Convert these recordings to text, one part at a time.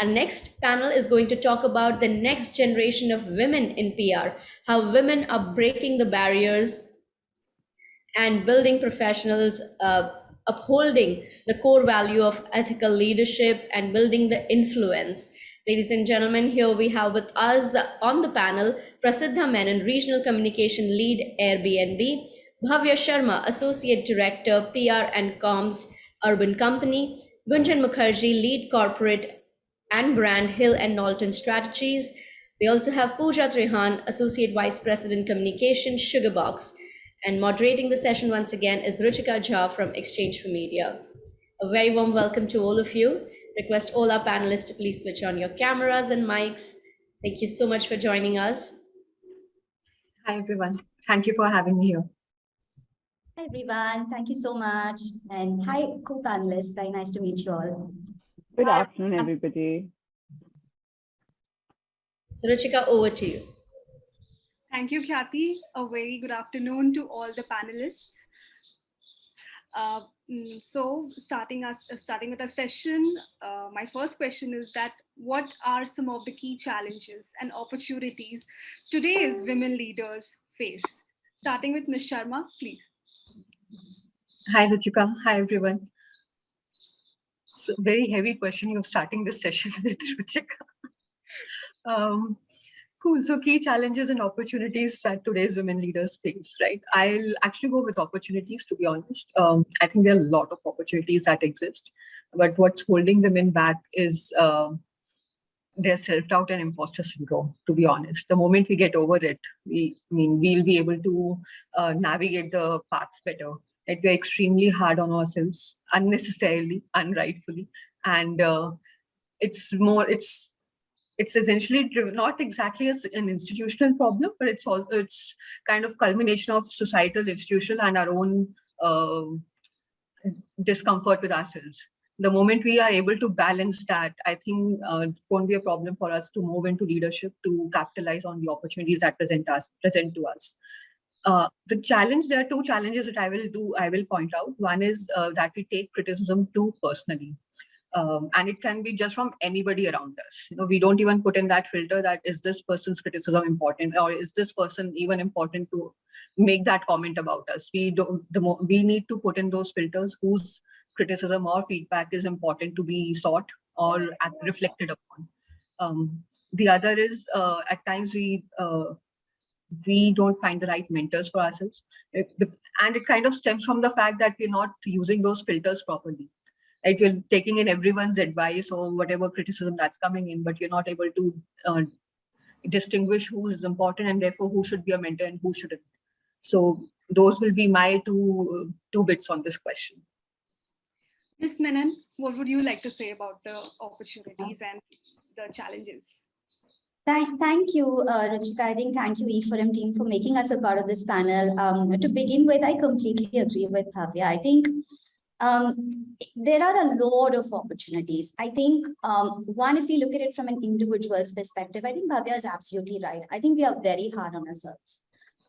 Our next panel is going to talk about the next generation of women in PR, how women are breaking the barriers and building professionals, uh, upholding the core value of ethical leadership and building the influence. Ladies and gentlemen, here we have with us on the panel Prasiddha Menon, Regional Communication Lead, Airbnb, Bhavya Sharma, Associate Director, PR and Comms, Urban Company, Gunjan Mukherjee, Lead Corporate and Brand, Hill and Knowlton Strategies. We also have Pooja Trehan, Associate Vice President Communication, Sugarbox. And moderating the session once again is Ruchika Jha from Exchange for Media. A very warm welcome to all of you. Request all our panelists to please switch on your cameras and mics. Thank you so much for joining us. Hi, everyone. Thank you for having me here. Hi, everyone. Thank you so much. And hi, co-panelists. Very nice to meet you all. Good afternoon, everybody. So Ruchika, over to you. Thank you, Khyati. A very good afternoon to all the panelists. Uh, mm, so starting us uh, starting with a session, uh, my first question is that what are some of the key challenges and opportunities today's women leaders face? Starting with Ms. Sharma, please. Hi, Ruchika. Hi, everyone. Very heavy question you're starting this session with, Ruchika. um, Cool. So key challenges and opportunities that today's women leaders face, right? I'll actually go with opportunities, to be honest. Um, I think there are a lot of opportunities that exist, but what's holding women back is uh, their self-doubt and imposter syndrome, to be honest. The moment we get over it, we I mean, we'll be able to uh, navigate the paths better. That we're extremely hard on ourselves, unnecessarily, unrightfully. And uh, it's more, it's it's essentially driven, not exactly as an institutional problem, but it's all it's kind of culmination of societal, institutional, and our own uh, discomfort with ourselves. The moment we are able to balance that, I think uh, it won't be a problem for us to move into leadership to capitalize on the opportunities that present us present to us. Uh, the challenge, there are two challenges that I will do, I will point out. One is uh, that we take criticism too personally um, and it can be just from anybody around us. You know, we don't even put in that filter that is this person's criticism important or is this person even important to make that comment about us. We don't. The more we need to put in those filters whose criticism or feedback is important to be sought or reflected upon. Um, the other is uh, at times we uh, we don't find the right mentors for ourselves, and it kind of stems from the fact that we're not using those filters properly right? You're taking in everyone's advice or whatever criticism that's coming in, but you're not able to uh, distinguish who is important and therefore who should be a mentor and who shouldn't. So those will be my two two bits on this question. Ms. Menon, what would you like to say about the opportunities and the challenges? Thank, thank you, uh, Ruchika. I think thank you, E4M team, for making us a part of this panel. Um, to begin with, I completely agree with Bhavya. I think um, there are a lot of opportunities. I think um, one, if we look at it from an individual's perspective, I think Bhavya is absolutely right. I think we are very hard on ourselves.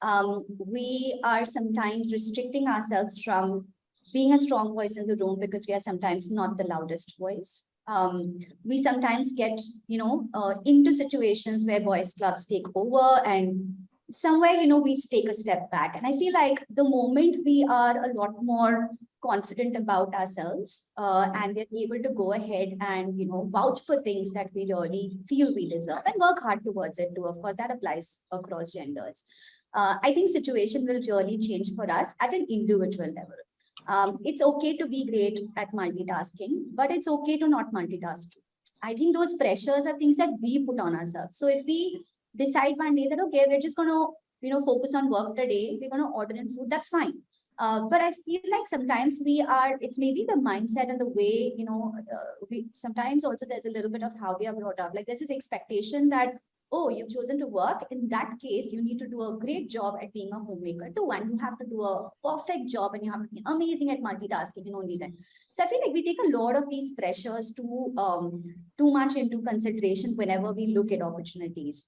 Um, we are sometimes restricting ourselves from being a strong voice in the room because we are sometimes not the loudest voice. Um, we sometimes get, you know, uh, into situations where boys clubs take over and somewhere, you know, we take a step back. And I feel like the moment we are a lot more confident about ourselves uh, and we're able to go ahead and, you know, vouch for things that we really feel we deserve and work hard towards it too. Of course, that applies across genders. Uh, I think situation will really change for us at an individual level. Um, it's okay to be great at multitasking, but it's okay to not multitask too. I think those pressures are things that we put on ourselves. So if we decide one day that, okay, we're just going to, you know, focus on work today, we're going to order in food, that's fine. Uh, but I feel like sometimes we are, it's maybe the mindset and the way, you know, uh, we sometimes also there's a little bit of how we are brought up. Like there's this expectation that, oh, you've chosen to work. In that case, you need to do a great job at being a homemaker too. And you have to do a perfect job and you have to be amazing at multitasking and only then. So I feel like we take a lot of these pressures too, um, too much into consideration whenever we look at opportunities.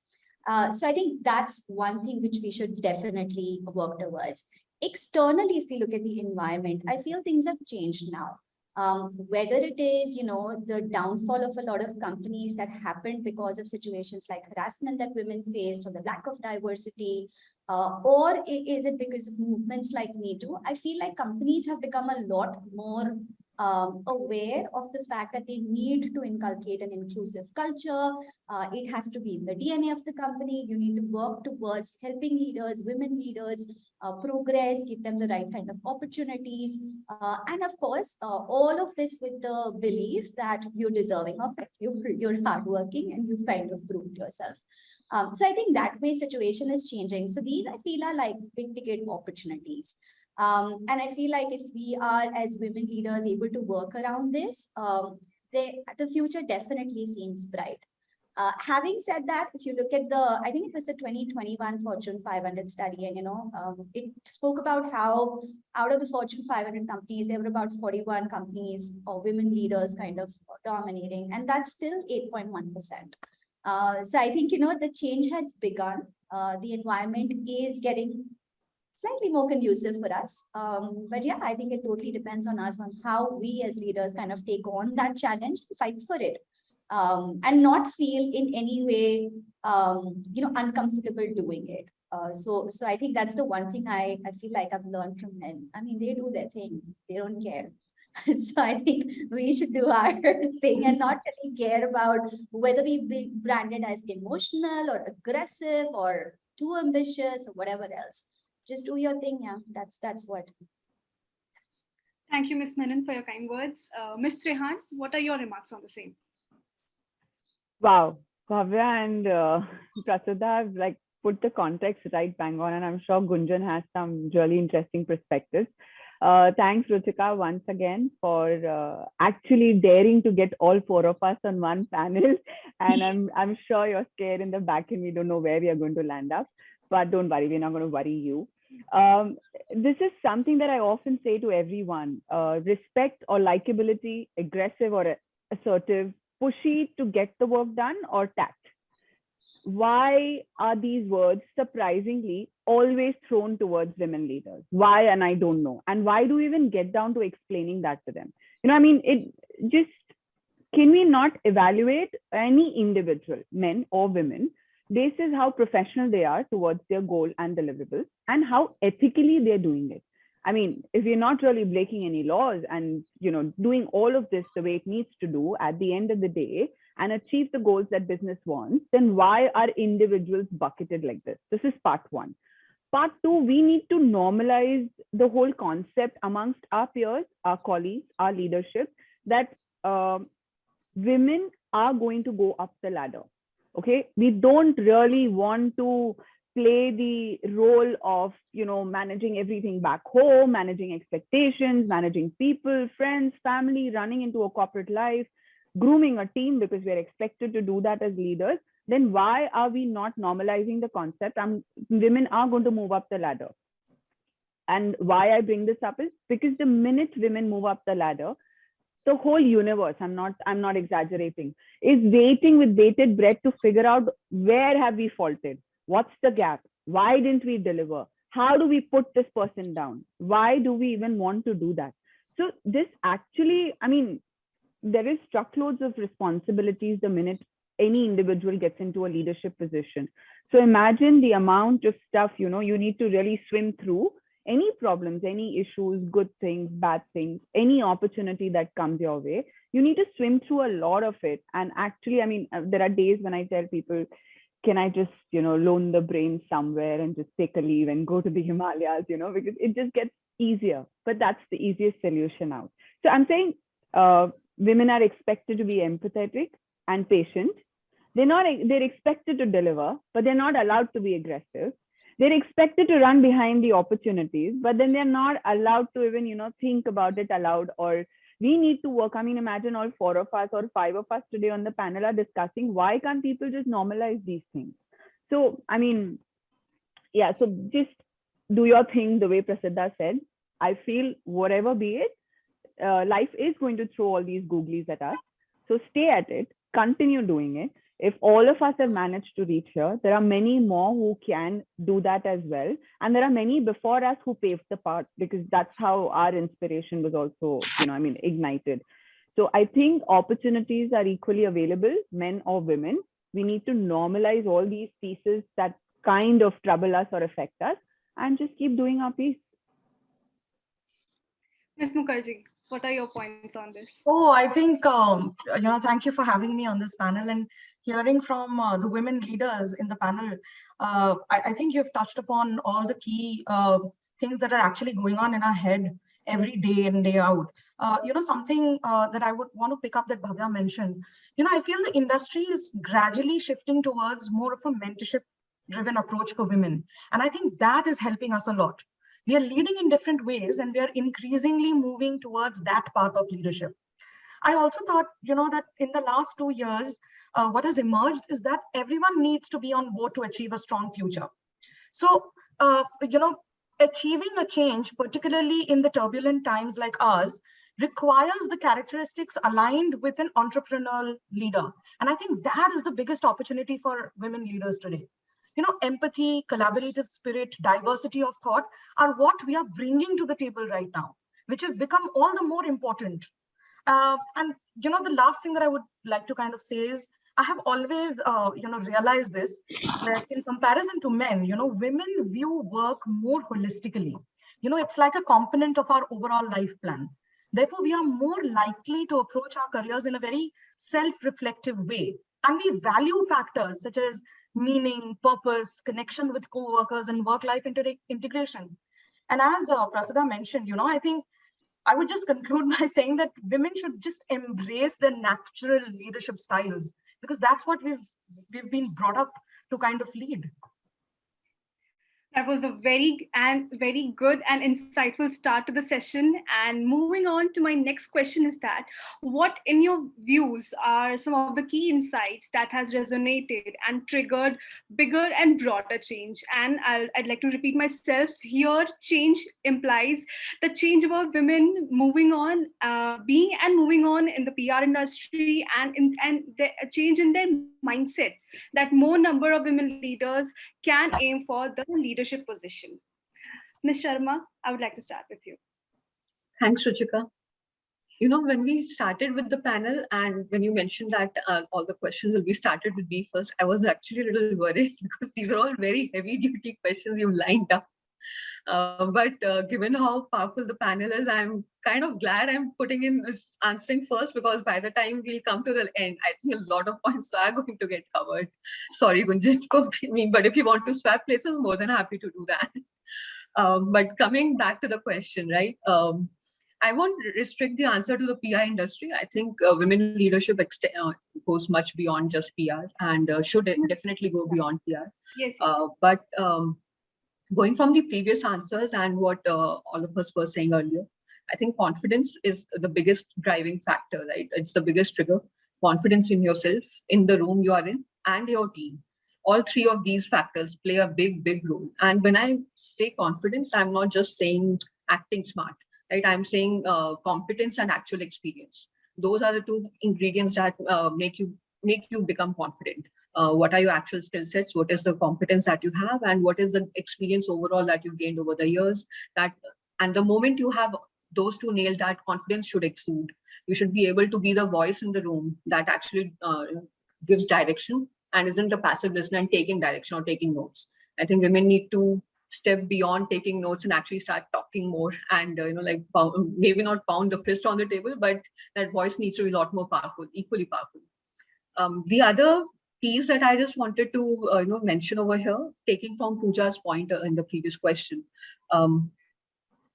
Uh, so I think that's one thing which we should definitely work towards externally, if we look at the environment, I feel things have changed now. Um, whether it is, you know, the downfall of a lot of companies that happened because of situations like harassment that women faced or the lack of diversity, uh, or is it because of movements like Me Too? I feel like companies have become a lot more um, aware of the fact that they need to inculcate an inclusive culture. Uh, it has to be in the DNA of the company. You need to work towards helping leaders, women leaders, uh, progress, give them the right kind of opportunities. Uh, and of course, uh, all of this with the belief that you're deserving of it. You're, you're hardworking and you've kind of proved yourself. Um, so I think that way situation is changing. So these I feel are like big ticket opportunities. Um, and I feel like if we are as women leaders able to work around this, um, they, the future definitely seems bright. Uh, having said that, if you look at the, I think it was the 2021 Fortune 500 study, and you know, um, it spoke about how out of the Fortune 500 companies, there were about 41 companies or women leaders kind of dominating, and that's still 8.1%. Uh, so I think, you know, the change has begun. Uh, the environment is getting slightly more conducive for us. Um, but yeah, I think it totally depends on us on how we as leaders kind of take on that challenge, fight for it, um, and not feel in any way, um, you know, uncomfortable doing it. Uh, so, so I think that's the one thing I, I feel like I've learned from men. I mean, they do their thing. They don't care. so I think we should do our thing and not really care about whether we be branded as emotional or aggressive or too ambitious or whatever else just do your thing yeah that's that's what Thank you, Ms. Menon, for your kind words. Uh, Ms. Trehan, what are your remarks on the same? Wow, Bhavya and uh, Prasiddha have like put the context right bang on, and I'm sure Gunjan has some really interesting perspectives. Uh, thanks, Ruchika, once again for uh, actually daring to get all four of us on one panel. And I'm I'm sure you're scared in the back, and we don't know where we are going to land up. But don't worry, we're not going to worry you. Um, this is something that I often say to everyone: uh, respect or likability, aggressive or assertive, pushy to get the work done, or tact. Why are these words surprisingly always thrown towards women leaders? Why and i don't know. And why do we even get down to explaining that to them? You know i mean it just can we not evaluate any individual men or women basis how professional they are towards their goal and deliverables and how ethically they're doing it i mean if you're not really breaking any laws and you know doing all of this the way it needs to do at the end of the day and achieve the goals that business wants, then why are individuals bucketed like this? This is part one. Part two, we need to normalize the whole concept amongst our peers, our colleagues, our leadership, that uh, women are going to go up the ladder. Okay, we don't really want to play the role of you know managing everything back home managing expectations managing people friends family running into a corporate life grooming a team because we're expected to do that as leaders, then why are we not normalizing the concept? Women are going to move up the ladder. And why I bring this up is because the minute women move up the ladder, the whole universe, I'm not, I'm not exaggerating, is waiting with bated breath to figure out where have we faulted? What's the gap? Why didn't we deliver? How do we put this person down? Why do we even want to do that? So this actually, I mean, there is truckloads of responsibilities the minute any individual gets into a leadership position. So imagine the amount of stuff, you know, you need to really swim through any problems, any issues, good things, bad things, any opportunity that comes your way. You need to swim through a lot of it. And actually, I mean, uh, there are days when I tell people, can I just, you know, loan the brain somewhere and just take a leave and go to the Himalayas, you know, because it just gets easier. But that's the easiest solution out. So I'm saying uh, women are expected to be empathetic and patient. They're not, they're expected to deliver, but they're not allowed to be aggressive. They're expected to run behind the opportunities, but then they're not allowed to even, you know, think about it aloud or we need to work. I mean, imagine all four of us or five of us today on the panel are discussing why can't people just normalize these things? So, I mean, yeah, so just do your thing the way Prasiddha said. I feel whatever be it, uh, life is going to throw all these googlies at us. So stay at it, continue doing it. If all of us have managed to reach here, there are many more who can do that as well. And there are many before us who paved the path because that's how our inspiration was also, you know, I mean, ignited. So I think opportunities are equally available, men or women. We need to normalize all these pieces that kind of trouble us or affect us and just keep doing our piece. Ms. Mukherjee, what are your points on this? Oh, I think, um, you know, thank you for having me on this panel and hearing from uh, the women leaders in the panel. Uh, I, I, think you've touched upon all the key uh, things that are actually going on in our head every day in, day out. Uh, you know, something uh, that I would want to pick up that Bhavya mentioned, you know, I feel the industry is gradually shifting towards more of a mentorship driven approach for women. And I think that is helping us a lot we are leading in different ways and we are increasingly moving towards that part of leadership. I also thought, you know, that in the last two years, uh, what has emerged is that everyone needs to be on board to achieve a strong future. So, uh, you know, achieving a change, particularly in the turbulent times like ours, requires the characteristics aligned with an entrepreneurial leader. And I think that is the biggest opportunity for women leaders today you know, empathy, collaborative spirit, diversity of thought are what we are bringing to the table right now, which have become all the more important. Uh, and, you know, the last thing that I would like to kind of say is, I have always, uh, you know, realized this, that in comparison to men, you know, women view work more holistically. You know, it's like a component of our overall life plan. Therefore, we are more likely to approach our careers in a very self-reflective way. And we value factors such as meaning, purpose, connection with co-workers and work-life integration. And as uh, Prasiddha mentioned, you know, I think I would just conclude by saying that women should just embrace their natural leadership styles because that's what we've we've been brought up to kind of lead. That was a very and very good and insightful start to the session. And moving on to my next question is that what in your views are some of the key insights that has resonated and triggered bigger and broader change? And i would like to repeat myself here, change implies the change about women moving on, uh, being and moving on in the PR industry and, in, and the change in their mindset that more number of women leaders can aim for the leadership position. Ms. Sharma, I would like to start with you. Thanks, Ruchika. You know, when we started with the panel and when you mentioned that uh, all the questions will be started with me first, I was actually a little worried because these are all very heavy duty questions you lined up. Uh, but uh, given how powerful the panel is, I'm kind of glad I'm putting in answering first because by the time we'll come to the end, I think a lot of points are going to get covered. Sorry, Gunjan, for me, but if you want to swap places, more than happy to do that. Um, but coming back to the question, right? Um, I won't restrict the answer to the PR industry. I think uh, women leadership uh, goes much beyond just PR and uh, should definitely go beyond PR. Yes. Uh, but um, going from the previous answers and what uh, all of us were saying earlier, I think confidence is the biggest driving factor, right? It's the biggest trigger. Confidence in yourself, in the room you are in, and your team. All three of these factors play a big, big role. And when I say confidence, I'm not just saying acting smart, right? I'm saying uh, competence and actual experience. Those are the two ingredients that uh, make you make you become confident uh, what are your actual skill sets, what is the competence that you have, and what is the experience overall that you've gained over the years. That And the moment you have those two nailed, that confidence should exude. You should be able to be the voice in the room that actually uh, gives direction and isn't a passive listener and taking direction or taking notes. I think women need to step beyond taking notes and actually start talking more and uh, you know like maybe not pound the fist on the table but that voice needs to be a lot more powerful equally powerful um, the other piece that I just wanted to uh, you know mention over here, taking from Pooja's point uh, in the previous question. Um,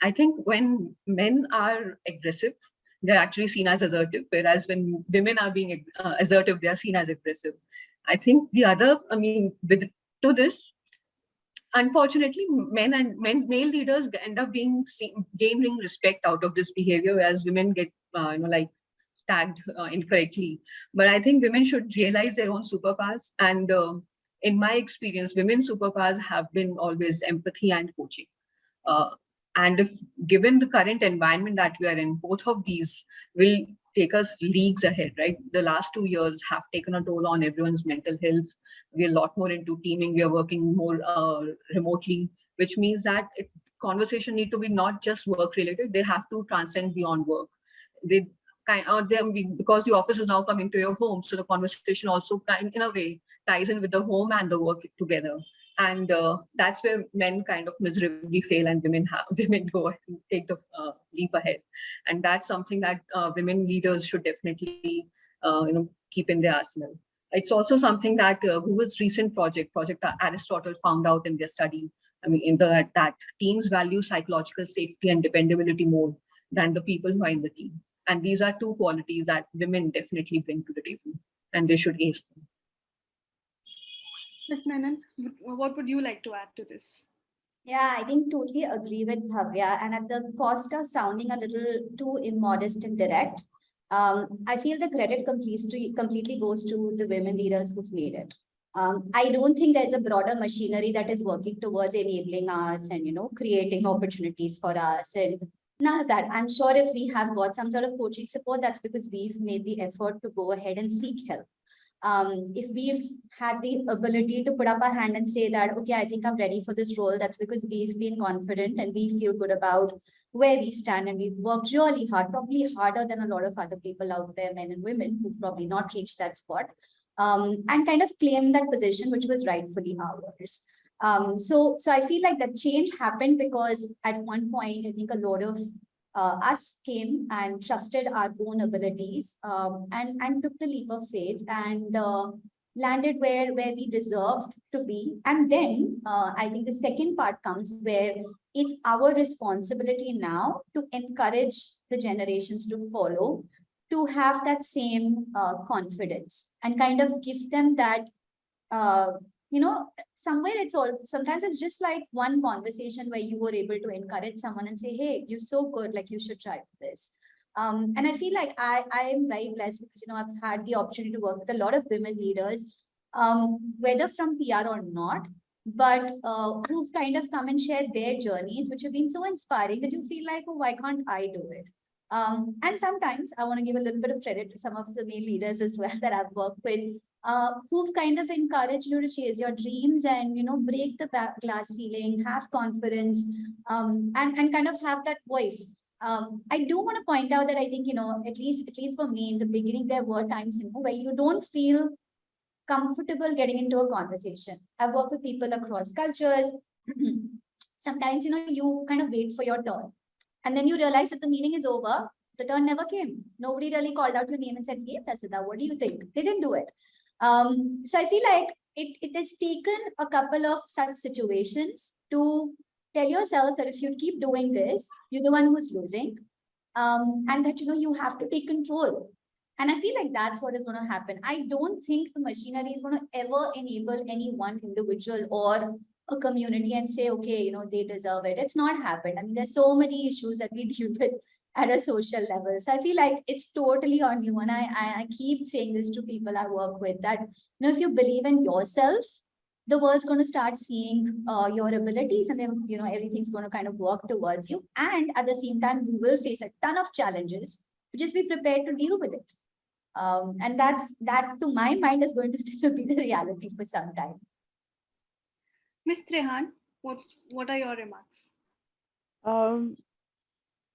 I think when men are aggressive, they're actually seen as assertive, whereas when women are being uh, assertive, they are seen as aggressive. I think the other, I mean, with to this, unfortunately, men and men male leaders end up being seen, gaining respect out of this behavior, whereas women get uh, you know like tagged uh, incorrectly. But I think women should realize their own superpowers. And uh, in my experience, women's superpowers have been always empathy and coaching. Uh, and if given the current environment that we are in, both of these will take us leagues ahead, right? The last two years have taken a toll on everyone's mental health. We're a lot more into teaming. We are working more uh, remotely, which means that it, conversation need to be not just work related. They have to transcend beyond work. They kind of because the office is now coming to your home, so the conversation also kind in a way ties in with the home and the work together. And uh, that's where men kind of miserably fail and women have women go and take the uh, leap ahead. And that's something that uh, women leaders should definitely uh, you know keep in their arsenal. It's also something that uh, google's recent project project aristotle found out in their study. I mean in the that teams value psychological safety and dependability more than the people who are in the team and these are two qualities that women definitely bring to the table and they should ace them Ms. Menon, what would you like to add to this? Yeah, I think totally agree with Bhavya. And at the cost of sounding a little too immodest and direct, um, I feel the credit completely, completely goes to the women leaders who've made it. Um, I don't think there's a broader machinery that is working towards enabling us and, you know, creating opportunities for us and of that. I'm sure if we have got some sort of coaching support, that's because we've made the effort to go ahead and seek help um, if we've had the ability to put up our hand and say that, okay, I think I'm ready for this role, that's because we've been confident and we feel good about where we stand and we've worked really hard, probably harder than a lot of other people out there, men and women, who've probably not reached that spot, um, and kind of claim that position, which was rightfully ours. Um, so, so I feel like that change happened because at one point, I think a lot of uh, us came and trusted our own abilities um, and, and took the leap of faith and uh, landed where, where we deserved to be. And then uh, I think the second part comes where it's our responsibility now to encourage the generations to follow, to have that same uh, confidence and kind of give them that uh, you know, somewhere it's all, sometimes it's just like one conversation where you were able to encourage someone and say, hey, you're so good, like you should try this. Um, and I feel like I, I am very blessed because, you know, I've had the opportunity to work with a lot of women leaders, um, whether from PR or not, but uh, who've kind of come and shared their journeys, which have been so inspiring that you feel like, oh, why can't I do it? Um, and sometimes I want to give a little bit of credit to some of the male leaders as well that I've worked with uh, who've kind of encouraged you to chase your dreams and, you know, break the glass ceiling, have confidence, um, and, and kind of have that voice. Um, I do want to point out that I think, you know, at least, at least for me in the beginning, there were times, you know, where you don't feel comfortable getting into a conversation. I've worked with people across cultures. Sometimes, you know, you kind of wait for your turn. And then you realize that the meeting is over. The turn never came. Nobody really called out your name and said, hey, Prasiddha, what do you think? They didn't do it. Um, so I feel like it, it has taken a couple of such situations to tell yourself that if you keep doing this, you're the one who's losing. Um, and that, you know, you have to take control. And I feel like that's what is going to happen. I don't think the machinery is going to ever enable any one individual or a community and say, okay, you know, they deserve it. It's not happened. I mean, there's so many issues that we deal with at a social level. So I feel like it's totally on you. And I, I keep saying this to people I work with that, you know, if you believe in yourself, the world's going to start seeing uh, your abilities and then, you know, everything's going to kind of work towards you. And at the same time, you will face a ton of challenges. but Just be prepared to deal with it. Um, and that's that to my mind is going to still be the reality for some time. Ms. Trehan, what, what are your remarks? Um,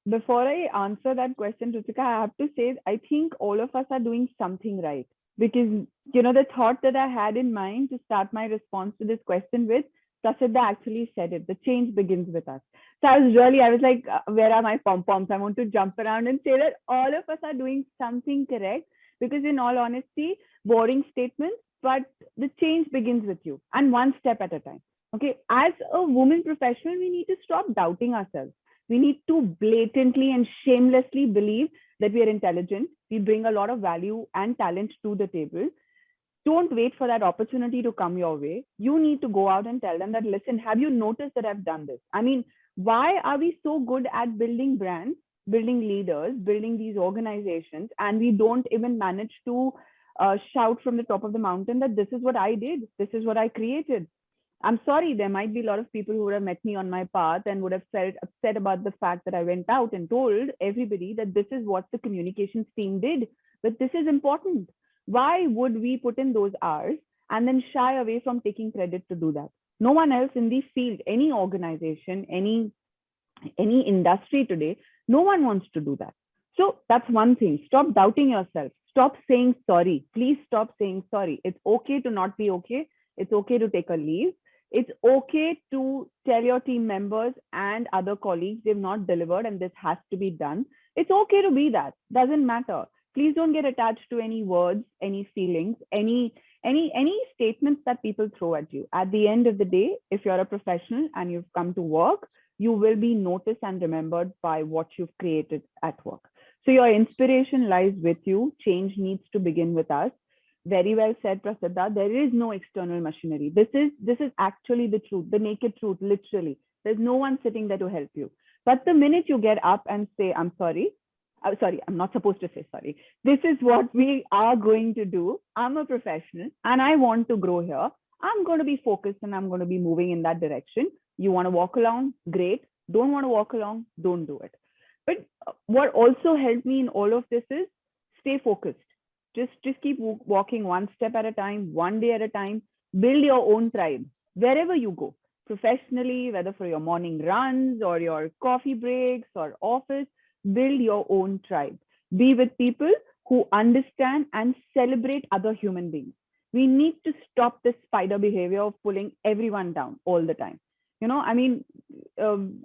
before I answer that question, Ruchika, I have to say, I think all of us are doing something right. Because, you know, the thought that I had in mind to start my response to this question with, Prasiddha actually said it, the change begins with us. So I was really, I was like, uh, where are my pom-poms? I want to jump around and say that all of us are doing something correct. Because in all honesty, boring statements, but the change begins with you and one step at a time. Okay, as a woman professional, we need to stop doubting ourselves we need to blatantly and shamelessly believe that we are intelligent. We bring a lot of value and talent to the table. Don't wait for that opportunity to come your way. You need to go out and tell them that, listen, have you noticed that I've done this? I mean, why are we so good at building brands, building leaders, building these organizations, and we don't even manage to uh, shout from the top of the mountain that this is what I did, this is what I created. I'm sorry, there might be a lot of people who would have met me on my path and would have felt upset about the fact that I went out and told everybody that this is what the communications team did, but this is important. Why would we put in those hours and then shy away from taking credit to do that? No one else in the field, any organization, any any industry today, no one wants to do that. So that's one thing. Stop doubting yourself. Stop saying sorry. Please stop saying sorry. It's okay to not be okay. It's okay to take a leave it's okay to tell your team members and other colleagues they've not delivered and this has to be done. It's okay to be that. Doesn't matter. Please don't get attached to any words, any feelings, any any any statements that people throw at you. At the end of the day, if you're a professional and you've come to work, you will be noticed and remembered by what you've created at work. So your inspiration lies with you. Change needs to begin with us very well said prasiddha there is no external machinery this is this is actually the truth the naked truth literally there's no one sitting there to help you but the minute you get up and say i'm sorry I'm sorry, I'm not supposed to say sorry. This is what we are going to do. I'm a professional and I want to grow here. I'm going to be focused and I'm going to be moving in that direction. You want to walk along? Great. Don't want to walk along? Don't do it. But uh, what also helped me in all of this is stay focused just just keep walking one step at a time one day at a time. Build your own tribe. Wherever you go professionally whether for your morning runs or your coffee breaks or office build your own tribe. Be with people who understand and celebrate other human beings. We need to stop this spider behavior of pulling everyone down all the time. You know i mean um,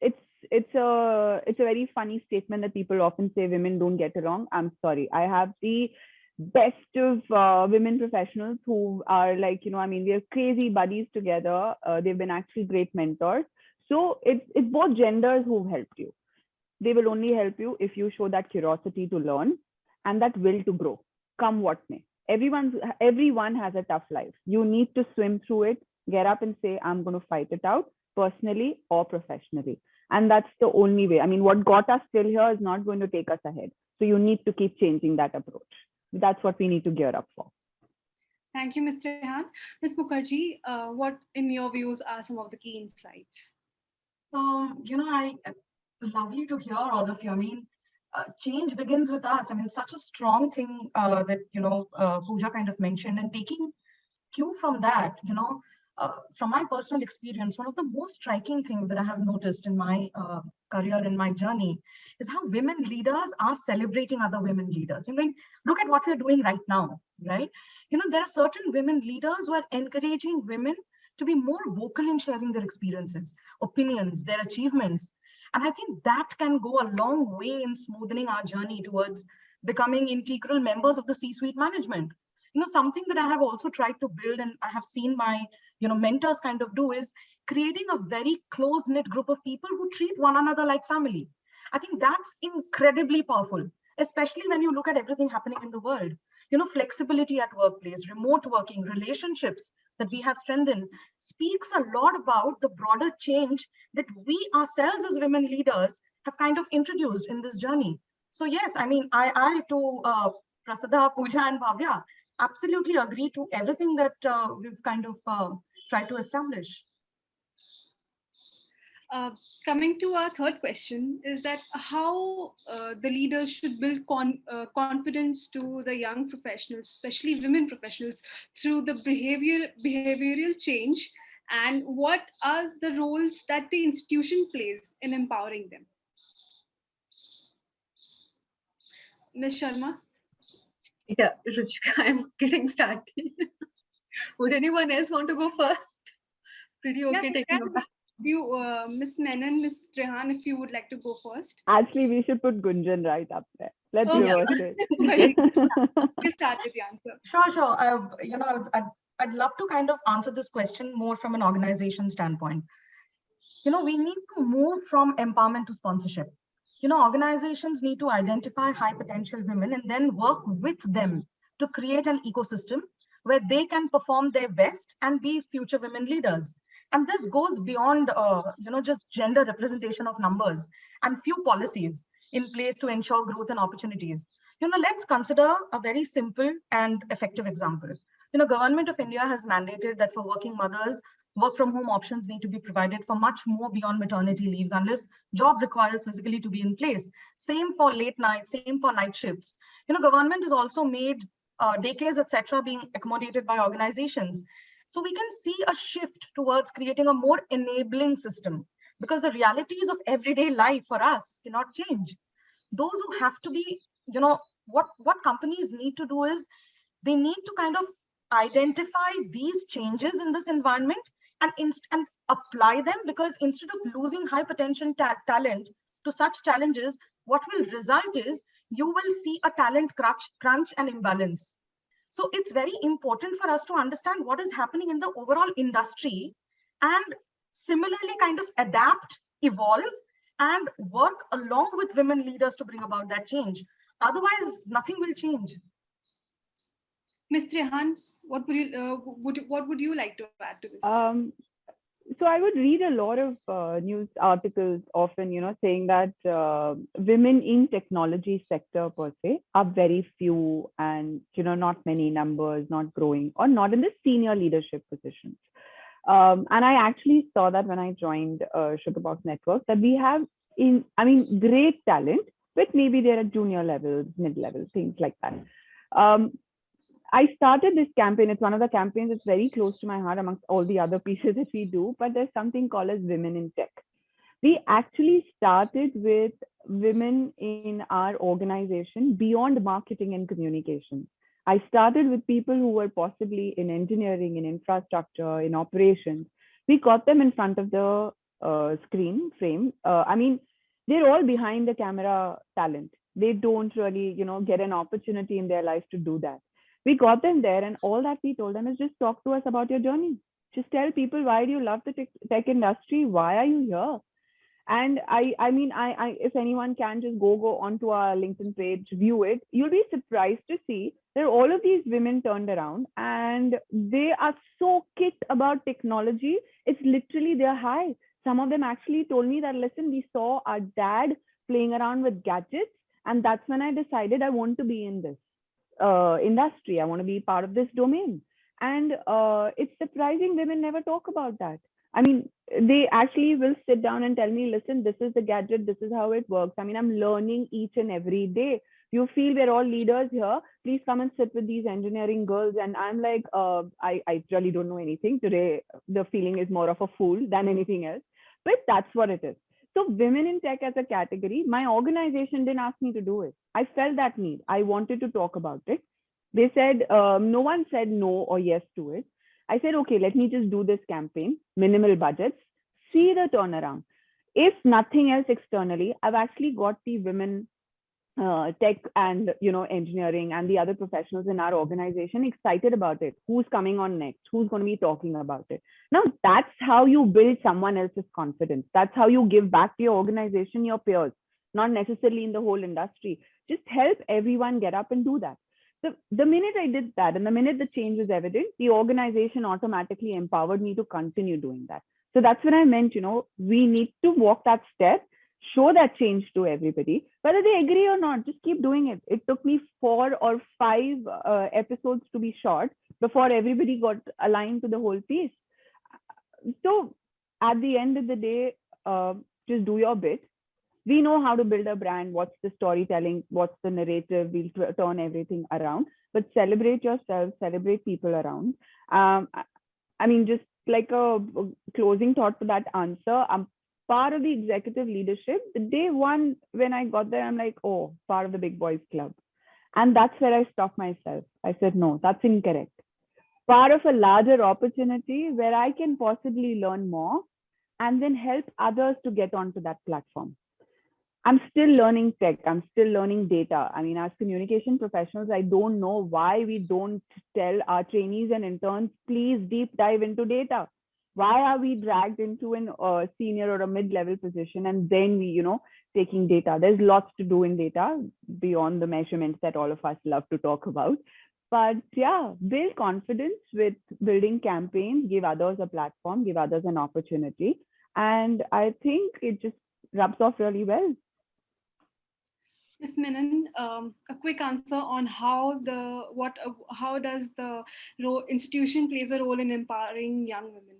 it's it's a it's a very funny statement that people often say women don't get along. I'm sorry. I have the best of uh, women professionals who are like you know i mean we're crazy buddies together. Uh, they've been actually great mentors. So it's it's both genders who've helped you. They will only help you if you show that curiosity to learn and that will to grow come what may. Everyone's everyone has a tough life. You need to swim through it get up and say i'm going to fight it out personally or professionally and that's the only way. I mean what got us still here is not going to take us ahead. So you need to keep changing that approach. That's what we need to gear up for. Thank you ms trehan ms mukherjee uh, what in your views are some of the key insights? Um you know i lovely to hear all of you. I mean uh, change begins with us. I mean such a strong thing uh, that you know uh, Pooja kind of mentioned and taking cue from that you know uh, from my personal experience, one of the most striking things that I have noticed in my uh, career, in my journey, is how women leaders are celebrating other women leaders. I mean, look at what we're doing right now, right? You know, there are certain women leaders who are encouraging women to be more vocal in sharing their experiences, opinions, their achievements. And I think that can go a long way in smoothing our journey towards becoming integral members of the C-suite management you know something that i have also tried to build and i have seen my you know mentors kind of do is creating a very close knit group of people who treat one another like family. I think that's incredibly powerful especially when you look at everything happening in the world. You know flexibility at workplace remote working relationships that we have strengthened speaks a lot about the broader change that we ourselves as women leaders have kind of introduced in this journey. So yes i mean i i to uh, prasiddha pooja and bhavya absolutely agree to everything that uh, we've kind of uh, tried to establish. Uh, coming to our third question is that how uh, the leaders should build con uh, confidence to the young professionals, especially women professionals, through the behavior behavioral change, and what are the roles that the institution plays in empowering them. Ms. Sharma. Yeah, Ruchika, I'm getting started. Would anyone else want to go first? Pretty okay yeah, taking a You, uh, Miss Menon, Miss Trehan, if you would like to go first. Actually, we should put Gunjan right up there. Let's oh, reverse yeah. it. we'll start with the answer. Sure, sure. I, you know, I'd, I'd love to kind of answer this question more from an organization standpoint. You know, we need to move from empowerment to sponsorship you know, organizations need to identify high potential women and then work with them to create an ecosystem where they can perform their best and be future women leaders. And this goes beyond, uh, you know, just gender representation of numbers and few policies in place to ensure growth and opportunities. You know, let's consider a very simple and effective example. You know, government of India has mandated that for working mothers, work from home options need to be provided for much more beyond maternity leaves unless job requires physically to be in place. Same for late nights, same for night shifts. You know, government has also made uh, daycares, etc., being accommodated by organizations. So we can see a shift towards creating a more enabling system because the realities of everyday life for us cannot change. Those who have to be, you know, what, what companies need to do is they need to kind of identify these changes in this environment and, inst and apply them because instead of losing high potential ta talent to such challenges, what will result is you will see a talent crunch, crunch and imbalance. So it's very important for us to understand what is happening in the overall industry and similarly kind of adapt, evolve, and work along with women leaders to bring about that change. Otherwise, nothing will change. Ms. Trehan, what would you uh, would what would you like to add to this? Um, so I would read a lot of uh, news articles often, you know, saying that uh, women in technology sector per se are very few and, you know, not many numbers, not growing or not in the senior leadership positions. Um, and I actually saw that when I joined uh, Sugarbox Network that we have in, I mean, great talent, but maybe they're at junior levels, mid level, things like that. Um, I started this campaign. It's one of the campaigns that's very close to my heart amongst all the other pieces that we do, but there's something called as Women in Tech. We actually started with women in our organization beyond marketing and communication. I started with people who were possibly in engineering, in infrastructure, in operations. We got them in front of the uh, screen frame. Uh, I mean, they're all behind the camera talent. They don't really, you know, get an opportunity in their life to do that we got them there and all that we told them is just talk to us about your journey. Just tell people why do you love the tech, industry? Why are you here? And i i mean I, I if anyone can just go go onto our linkedin page view it you'll be surprised to see that all of these women turned around and they are so kicked about technology. It's literally their high. Some of them actually told me that listen we saw our dad playing around with gadgets and that's when i decided i want to be in this uh, industry. I want to be part of this domain. And uh, it's surprising women never talk about that. I mean, they actually will sit down and tell me, listen, this is the gadget, this is how it works. I mean, I'm learning each and every day. You feel we're all leaders here. Please come and sit with these engineering girls. And I'm like, uh, I, I really don't know anything. Today, the feeling is more of a fool than anything else. But that's what it is. So women in tech as a category, my organization didn't ask me to do it. I felt that need. I wanted to talk about it. They said, um, no one said no or yes to it. I said, okay, let me just do this campaign, minimal budgets, see the turnaround. If nothing else externally, I've actually got the women uh, tech and you know engineering and the other professionals in our organization excited about it. Who's coming on next? Who's going to be talking about it? Now that's how you build someone else's confidence. That's how you give back to your organization your peers not necessarily in the whole industry. Just help everyone get up and do that. The, the minute i did that and the minute the change was evident the organization automatically empowered me to continue doing that. So that's when i meant you know we need to walk that step show that change to everybody whether they agree or not just keep doing it. It took me four or five uh, episodes to be shot before everybody got aligned to the whole piece. So at the end of the day uh, just do your bit. We know how to build a brand what's the storytelling what's the narrative we'll turn everything around. But celebrate yourself celebrate people around. Um, i mean just like a closing thought to that answer i'm part of the executive leadership, the day one when I got there, I'm like, oh, part of the big boys club. And that's where I stopped myself. I said, no, that's incorrect. Part of a larger opportunity where I can possibly learn more and then help others to get onto that platform. I'm still learning tech. I'm still learning data. I mean, as communication professionals, I don't know why we don't tell our trainees and interns, please deep dive into data why are we dragged into an uh, senior or a mid-level position and then we you know taking data there's lots to do in data beyond the measurements that all of us love to talk about but yeah build confidence with building campaigns give others a platform give others an opportunity and i think it just rubs off really well Ms. Menon, um, a quick answer on how the what uh, how does the role, institution plays a role in empowering young women?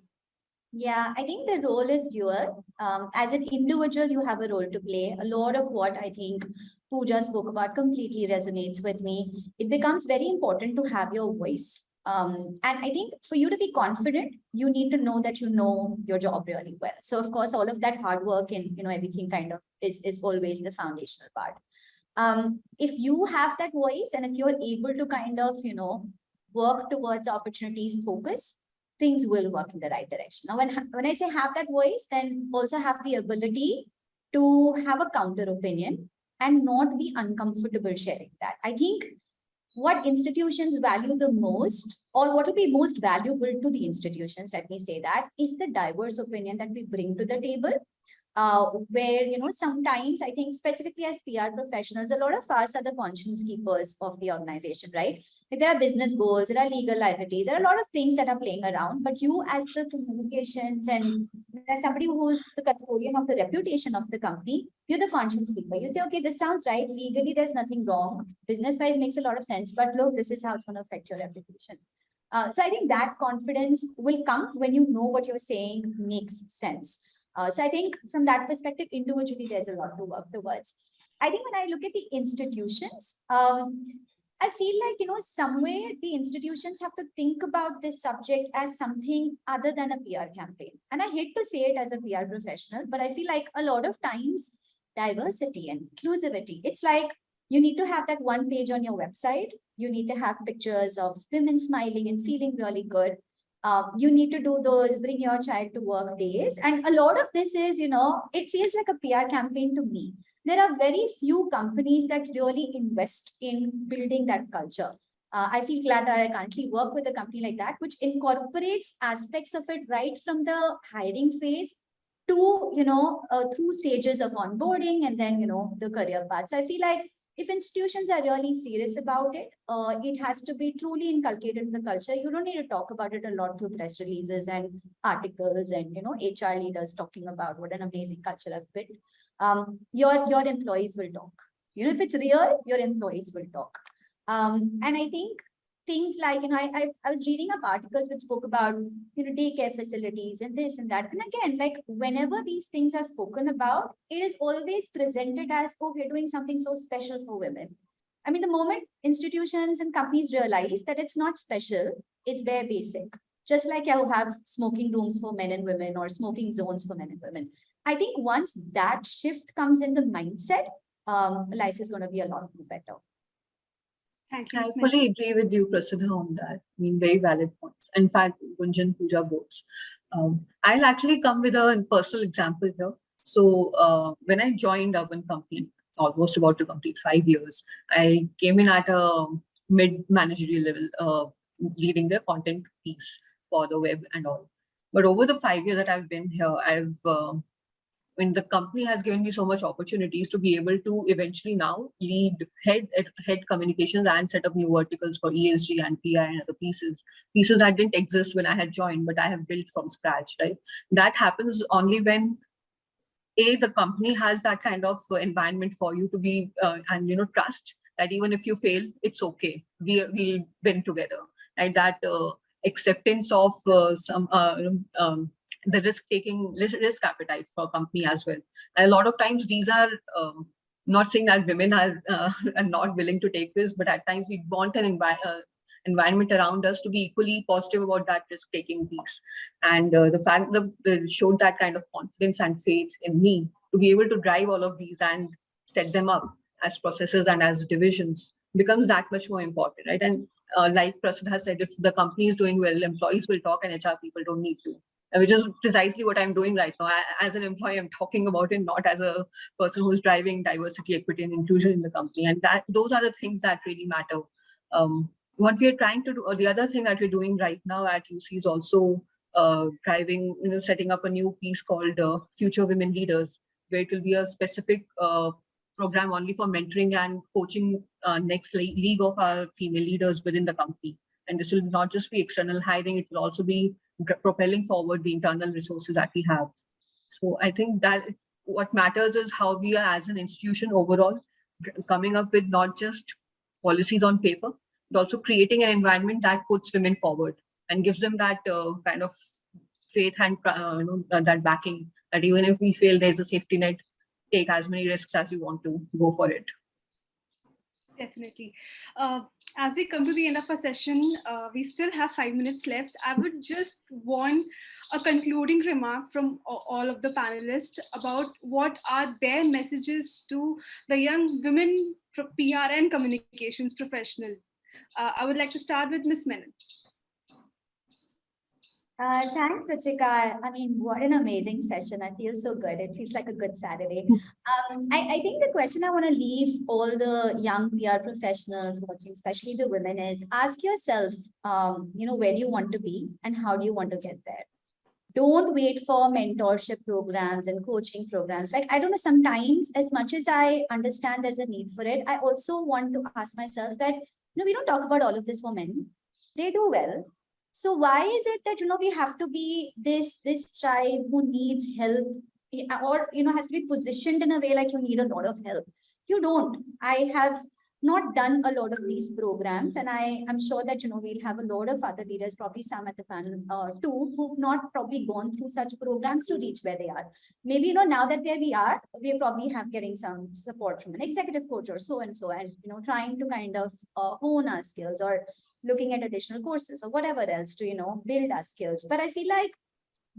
Yeah, I think the role is dual. Um, as an individual, you have a role to play. A lot of what I think Pooja spoke about completely resonates with me. It becomes very important to have your voice. Um, and I think for you to be confident, you need to know that you know your job really well. So of course, all of that hard work and you know everything kind of is is always the foundational part. Um, if you have that voice and if you're able to kind of you know work towards opportunities focus, things will work in the right direction. Now, when, when I say have that voice, then also have the ability to have a counter opinion and not be uncomfortable sharing that. I think what institutions value the most or what will be most valuable to the institutions, let me say that, is the diverse opinion that we bring to the table. Uh, where, you know, sometimes I think specifically as PR professionals, a lot of us are the conscience keepers of the organization, right? Like there are business goals, there are legal liabilities, there are a lot of things that are playing around, but you as the communications and as somebody who's the custodian of the reputation of the company, you're the conscience keeper. You say, okay, this sounds right. Legally, there's nothing wrong. Business wise makes a lot of sense, but look, this is how it's going to affect your reputation. Uh, so I think that confidence will come when you know what you're saying makes sense. Uh, so I think from that perspective, individually, there's a lot to work towards. I think when I look at the institutions, um, I feel like, you know, somewhere mm-hmm. the institutions have to think about this subject as something other than a PR campaign. And I hate to say it as a PR professional, but I feel like a lot of times diversity and inclusivity, it's like you need to have that one page on your website. You need to have pictures of women smiling and feeling really good. Um, you need to do those bring your child to work days. And a lot of this is, you know, it feels like a PR campaign to me. There are very few companies that really invest in building that culture. Uh, I feel glad that I currently work with a company like that, which incorporates aspects of it right from the hiring phase to, you know, uh, through stages of onboarding and then, you know, the career paths. I feel like if institutions are really serious about it, uh, it has to be truly inculcated in the culture. You don't need to talk about it a lot through press releases and articles and, you know, HR leaders talking about what an amazing culture I've built. Um, your, your employees will talk. You know, if it's real, your employees will talk. Um, and I think things like, you know, I, I, I was reading up articles which spoke about, you know, daycare facilities and this and that. And again, like whenever these things are spoken about, it is always presented as, oh, we're doing something so special for women. I mean, the moment institutions and companies realize that it's not special, it's very basic. Just like you have smoking rooms for men and women or smoking zones for men and women. I think once that shift comes in the mindset, um, life is going to be a lot better. Thank you. I Smita. fully agree with you, Prasiddha, on that. I mean, very valid points. In fact, Gunjan Puja both. Um, I'll actually come with a personal example here. So uh, when I joined Urban Company, almost about to complete five years, I came in at a mid managerial level, uh, leading the content piece for the web and all. But over the five years that I've been here, I've uh, Mean, the company has given me so much opportunities to be able to eventually now lead head head communications and set up new verticals for ESG and PI and other pieces, pieces that didn't exist when I had joined, but I have built from scratch, right? That happens only when a the company has that kind of environment for you to be uh, and you know trust that even if you fail, it's okay. We we'll win together, right? That uh, acceptance of uh, some uh, um, the risk taking risk appetite for a company as well. And a lot of times these are um, not saying that women are, uh, are not willing to take risks, but at times we want an envi uh, environment around us to be equally positive about that risk taking piece. And uh, the fact that they showed that kind of confidence and faith in me to be able to drive all of these and set them up as processes and as divisions becomes that much more important, right? And uh, like Prasiddha has said, if the company is doing well, employees will talk and HR people don't need to which is precisely what I'm doing right now. I, as an employee, I'm talking about it not as a person who's driving diversity, equity, and inclusion in the company. And that those are the things that really matter. Um, what we are trying to do, or the other thing that we're doing right now at UC is also uh, driving, you know, setting up a new piece called uh, Future Women Leaders, where it will be a specific uh, program only for mentoring and coaching uh, next league of our female leaders within the company. And this will not just be external hiring, it will also be propelling forward the internal resources that we have. So I think that what matters is how we are as an institution overall coming up with not just policies on paper, but also creating an environment that puts women forward and gives them that uh, kind of faith and uh, you know that, that backing that even if we fail, there's a safety net. Take as many risks as you want to. Go for it. Definitely. Uh, as we come to the end of our session, uh, we still have five minutes left. I would just want a concluding remark from all of the panelists about what are their messages to the young women PR and communications professional. Uh, I would like to start with Ms. Menon. Uh, thanks, Ruchika. I mean, what an amazing session. I feel so good. It feels like a good Saturday. Um, I, I think the question I want to leave all the young PR professionals watching, especially the women, is ask yourself, um, you know, where do you want to be and how do you want to get there? Don't wait for mentorship programs and coaching programs. Like, I don't know, sometimes as much as I understand there's a need for it, I also want to ask myself that, you know, we don't talk about all of this for men. They do well so why is it that, you know, we have to be this, this child who needs help eh, or, you know, has to be positioned in a way like you need a lot of help? You don't. I have not done a lot of these programs and I am sure that, you know, we'll have a lot of other leaders, probably some at the panel uh, too, who've not probably gone through such programs to reach where they are. Maybe, you know, now that where we are, we probably have getting some support from an executive coach or so and so, and, you know, trying to kind of uh, hone our skills or looking at additional courses or whatever else to, you know, build our skills. But I feel like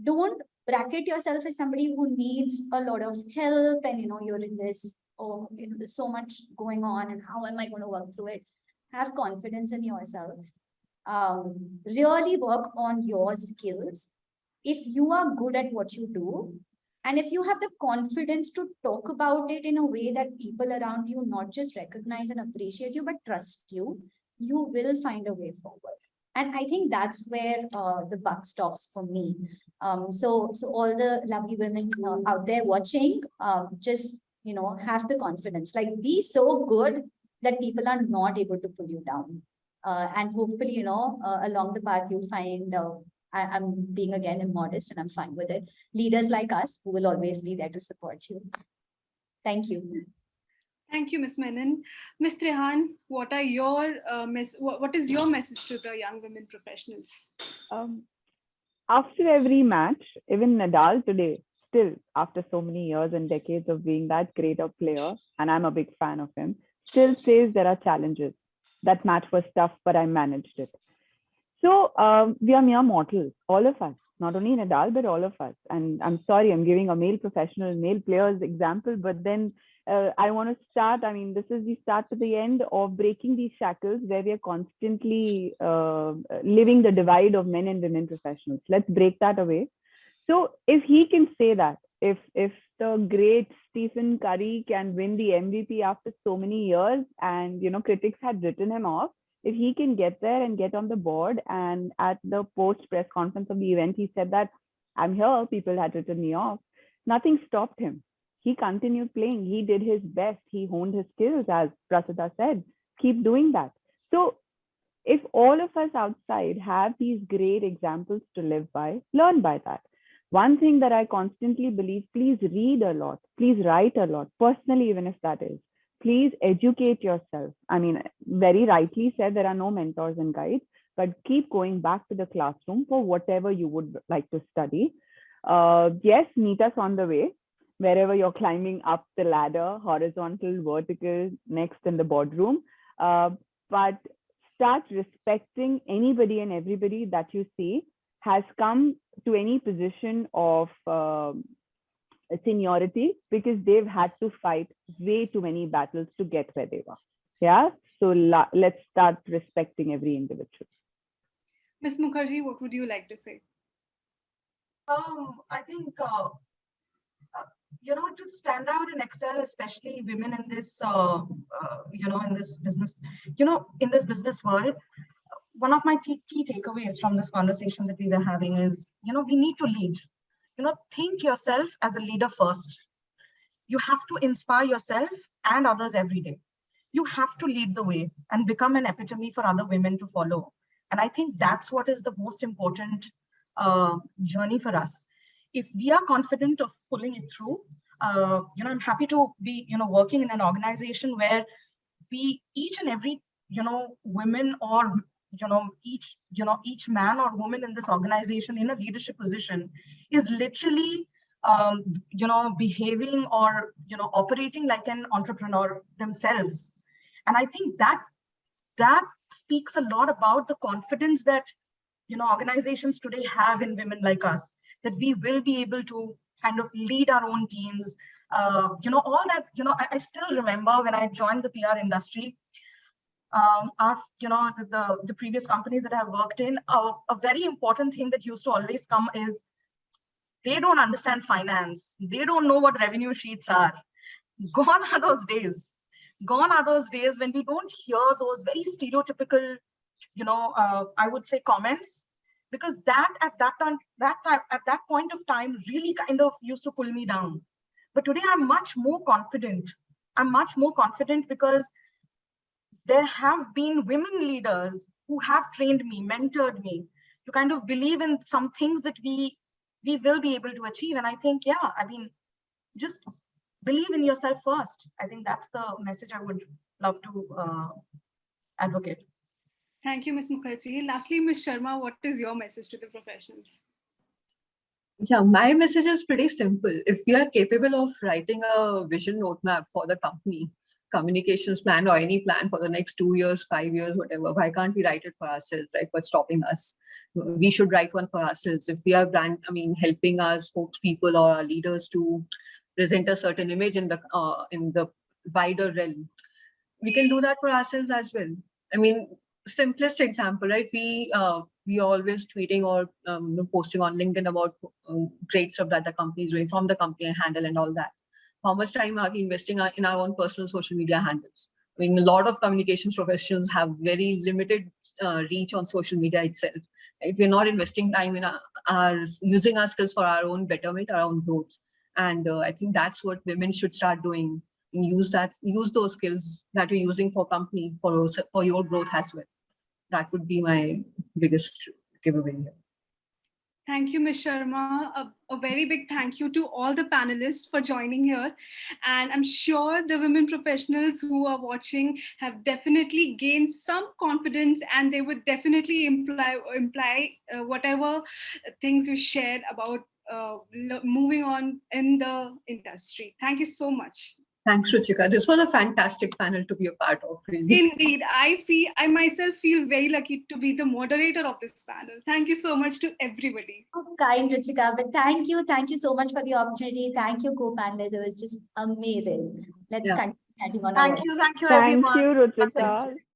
don't bracket yourself as somebody who needs a lot of help and, you know, you're in this, oh, you know, there's so much going on and how am I going to work through it? Have confidence in yourself. Um, really work on your skills. If you are good at what you do, and if you have the confidence to talk about it in a way that people around you not just recognize and appreciate you, but trust you, you will find a way forward. And I think that's where uh, the buck stops for me. Um, so, so all the lovely women uh, out there watching, um, just, you know, have the confidence, like be so good that people are not able to pull you down. Uh, and hopefully, you know, uh, along the path, you'll find, uh, I, I'm being again immodest and I'm fine with it. Leaders like us who will always be there to support you. Thank you. Thank you, Ms. Menon. Ms. Trehan, what are your uh, what is your message to the young women professionals? Um, after every match, even Nadal today, still after so many years and decades of being that great a player, and I'm a big fan of him, still says there are challenges. That match was tough, but I managed it. So um, we are mere mortals, all of us, not only Nadal, but all of us. And I'm sorry, I'm giving a male professional, male players example, but then uh, I want to start. I mean, this is the start to the end of breaking these shackles where we are constantly uh, living the divide of men and women professionals. Let's break that away. So if he can say that, if if the great Stephen Curry can win the MVP after so many years, and you know critics had written him off, if he can get there and get on the board, and at the post press conference of the event, he said that I'm here. People had written me off. Nothing stopped him he continued playing. He did his best. He honed his skills, as Prasiddha said. Keep doing that. So, if all of us outside have these great examples to live by, learn by that. One thing that I constantly believe please read a lot, please write a lot, personally, even if that is. Please educate yourself. I mean, very rightly said, there are no mentors and guides, but keep going back to the classroom for whatever you would like to study. Uh, yes, meet us on the way wherever you're climbing up the ladder, horizontal, vertical, next in the boardroom. Uh, but start respecting anybody and everybody that you see has come to any position of um, seniority because they've had to fight way too many battles to get where they were. Yeah. So let's start respecting every individual. Ms. Mukherjee, what would you like to say? Um, I think uh, you know, to stand out and excel, especially women in this, uh, uh, you know, in this business, you know, in this business world, one of my key, takeaways from this conversation that we were having is, you know, we need to lead. You know, think yourself as a leader first. You have to inspire yourself and others every day. You have to lead the way and become an epitome for other women to follow. And I think that's what is the most important uh, journey for us if we are confident of pulling it through, uh, you know, I'm happy to be, you know, working in an organization where we each and every, you know, women or you know, each, you know, each man or woman in this organization in a leadership position is literally, um, you know, behaving or, you know, operating like an entrepreneur themselves. And I think that, that speaks a lot about the confidence that, you know, organizations today have in women like us, that we will be able to kind of lead our own teams, uh, you know, all that, you know, I, I still remember when I joined the PR industry, um, our, you know, the, the, the previous companies that I've worked in, a very important thing that used to always come is they don't understand finance. They don't know what revenue sheets are. Gone are those days. Gone are those days when we don't hear those very stereotypical, you know, uh, I would say comments, because that at that time, that time, at that point of time, really kind of used to pull me down. But today I'm much more confident. I'm much more confident because there have been women leaders who have trained me, mentored me to kind of believe in some things that we we will be able to achieve. And I think, yeah, I mean, just believe in yourself first. I think that's the message I would love to uh, advocate. Thank you, Ms. Mukherjee. Lastly, Ms. Sharma, what is your message to the professionals? Yeah, my message is pretty simple. If we are capable of writing a vision roadmap for the company, communications plan or any plan for the next two years, five years, whatever, why can't we write it for ourselves, right? What's stopping us? We should write one for ourselves. If we are brand, I mean, helping our spokespeople or our leaders to present a certain image in the uh, in the wider realm, we can do that for ourselves as well. I mean, simplest example, right? We uh, we are always tweeting or um, posting on LinkedIn about um, great stuff that the company is doing from the company handle and all that. How much time are we investing in our own personal social media handles? I mean, a lot of communications professionals have very limited uh, reach on social media itself. Right? We're not investing time in our, our, using our skills for our own betterment, our own growth. And uh, I think that's what women should start doing. And use that, use those skills that you're using for company for for your growth as well. That would be my biggest giveaway here. Thank you, Ms. Sharma. A, a, very big thank you to all the panelists for joining here. And I'm sure the women professionals who are watching have definitely gained some confidence and they would definitely imply, imply uh, whatever things you shared about uh, moving on in the industry. Thank you so much. Thanks, Ruchika. This was a fantastic panel to be a part of. Really. Indeed, I feel I myself feel very lucky to be the moderator of this panel. Thank you so much to everybody. Oh, kind, Ruchika. But thank you, thank you so much for the opportunity. Thank you, co-panelists. It was just amazing. Let's yeah. continue. Thank you, thank you, everyone. Thank you, Ruchika.